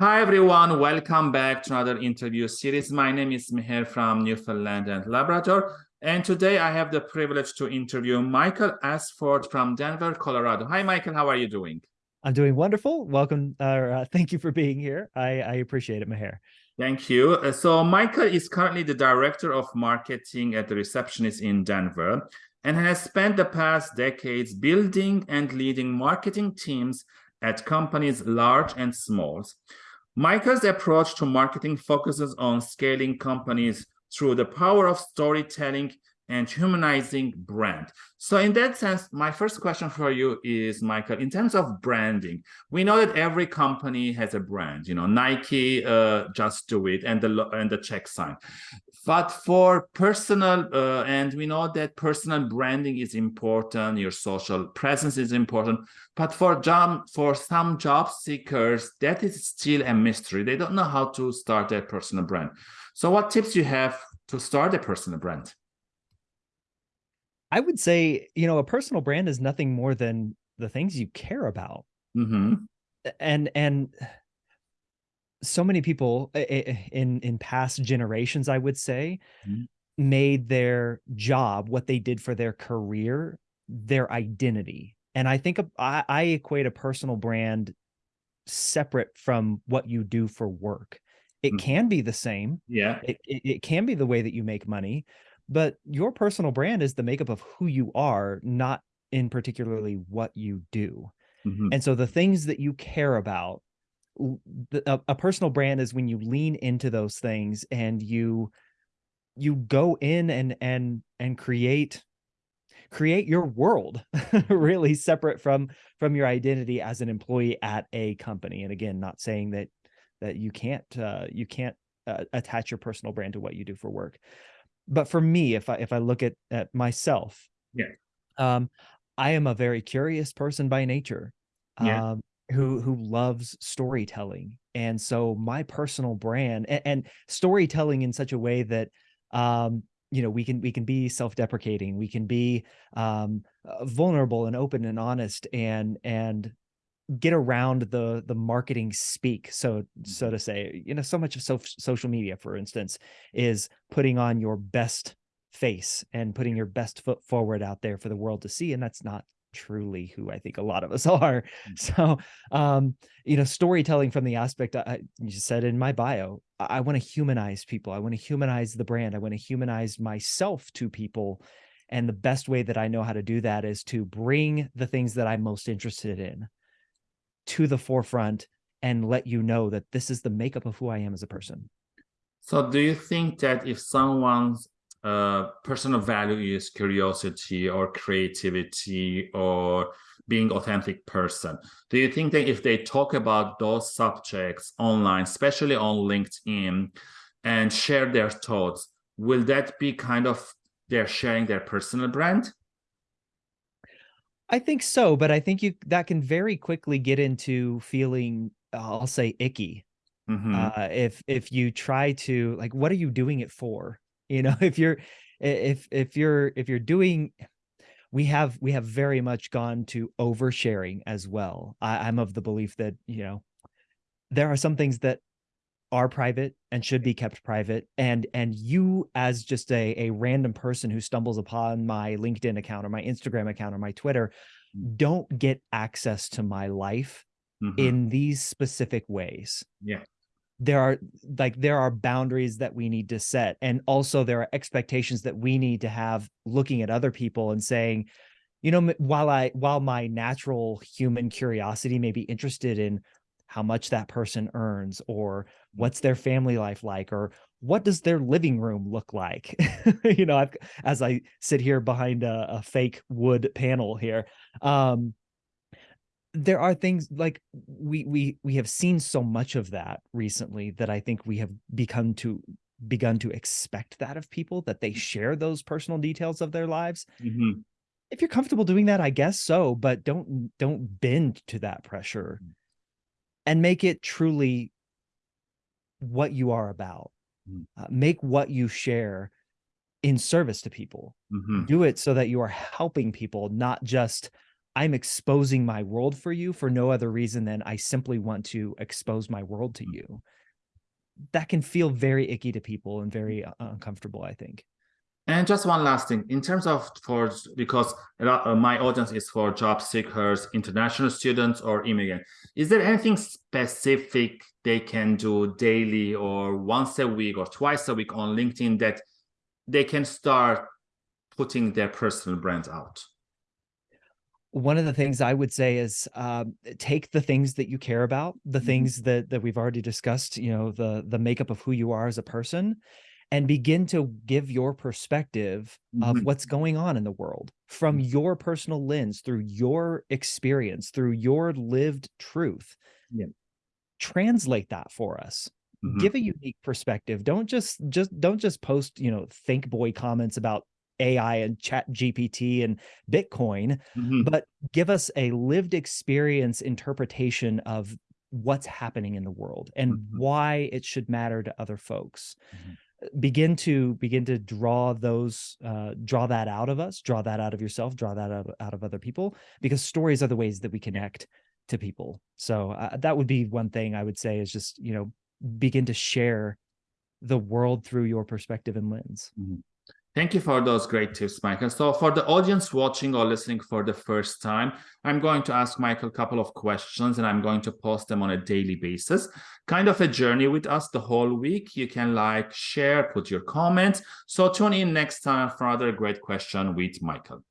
Hi, everyone. Welcome back to another interview series. My name is Meher from Newfoundland and Labrador. And today I have the privilege to interview Michael Asford from Denver, Colorado. Hi, Michael. How are you doing? I'm doing wonderful. Welcome. Uh, thank you for being here. I, I appreciate it, Meher. Thank you. Uh, so Michael is currently the director of marketing at the receptionist in Denver and has spent the past decades building and leading marketing teams at companies large and small. Michael's approach to marketing focuses on scaling companies through the power of storytelling and humanizing brand. So in that sense, my first question for you is, Michael, in terms of branding, we know that every company has a brand, you know, Nike, uh, just do it, and the, and the check sign. But for personal, uh, and we know that personal branding is important, your social presence is important, but for job, for some job seekers, that is still a mystery. They don't know how to start their personal brand. So what tips you have to start a personal brand? I would say, you know, a personal brand is nothing more than the things you care about. Mm -hmm. And, and so many people in in past generations, I would say, mm -hmm. made their job, what they did for their career, their identity. And I think I, I equate a personal brand separate from what you do for work. It mm -hmm. can be the same. Yeah. It, it, it can be the way that you make money, but your personal brand is the makeup of who you are, not in particularly what you do. Mm -hmm. And so the things that you care about a, a personal brand is when you lean into those things and you you go in and and and create create your world really separate from from your identity as an employee at a company and again not saying that that you can't uh, you can't uh, attach your personal brand to what you do for work but for me if i if i look at at myself yeah. um i am a very curious person by nature yeah. um who who loves storytelling. And so my personal brand and, and storytelling in such a way that um you know we can we can be self-deprecating. We can be um uh, vulnerable and open and honest and and get around the the marketing speak so so mm-hmm. to say you know so much of so, social media for instance is putting on your best face and putting your best foot forward out there for the world to see and that's not truly who I think a lot of us are. Mm. So, um, you know, storytelling from the aspect I you said in my bio, I, I want to humanize people. I want to humanize the brand. I want to humanize myself to people. And the best way that I know how to do that is to bring the things that I'm most interested in to the forefront and let you know that this is the makeup of who I am as a person. So do you think that if someone's uh, personal value is curiosity or creativity or being authentic person. Do you think that if they talk about those subjects online, especially on LinkedIn, and share their thoughts, will that be kind of they're sharing their personal brand? I think so, but I think you that can very quickly get into feeling, I'll say icky. Mm -hmm. uh, if if you try to like, what are you doing it for? you know if you're if if you're if you're doing we have we have very much gone to oversharing as well I, i'm of the belief that you know there are some things that are private and should be kept private and and you as just a, a random person who stumbles upon my linkedin account or my instagram account or my twitter mm. don't get access to my life mm -hmm. in these specific ways yeah there are like there are boundaries that we need to set and also there are expectations that we need to have looking at other people and saying you know while i while my natural human curiosity may be interested in how much that person earns or what's their family life like or what does their living room look like you know I've, as i sit here behind a, a fake wood panel here um there are things like we we we have seen so much of that recently that I think we have become to begun to expect that of people that they share those personal details of their lives. Mm -hmm. If you're comfortable doing that, I guess so, but don't don't bend to that pressure mm. And make it truly what you are about. Mm. Uh, make what you share in service to people. Mm -hmm. Do it so that you are helping people, not just I'm exposing my world for you for no other reason than I simply want to expose my world to you. That can feel very icky to people and very uh, uncomfortable, I think. And just one last thing, in terms of for because uh, my audience is for job seekers, international students, or immigrant. Is there anything specific they can do daily or once a week or twice a week on LinkedIn that they can start putting their personal brand out? One of the things I would say is um, take the things that you care about, the Mhm. things that that we've already discussed, you know, the the makeup of who you are as a person, and begin to give your perspective of Mhm. what's going on in the world from your personal lens, through your experience, through your lived truth. Yeah. Translate that for us. Mhm. Give a unique perspective. Don't just just don't just post, you know, think boy comments about AI and chat GPT and Bitcoin, Mhm. but give us a lived experience interpretation of what's happening in the world and Mhm. why it should matter to other folks Mhm. Begin to begin to draw those uh draw that out of us draw that out of yourself draw that out, out of other people because stories are the ways that we connect to people. So uh, that would be one thing i would say is just you know begin to share the world through your perspective and lens Thank you for those great tips, Michael. So for the audience watching or listening for the first time, I'm going to ask Michael a couple of questions and I'm going to post them on a daily basis. Kind of a journey with us the whole week. You can like, share, put your comments. So tune in next time for another great question with Michael.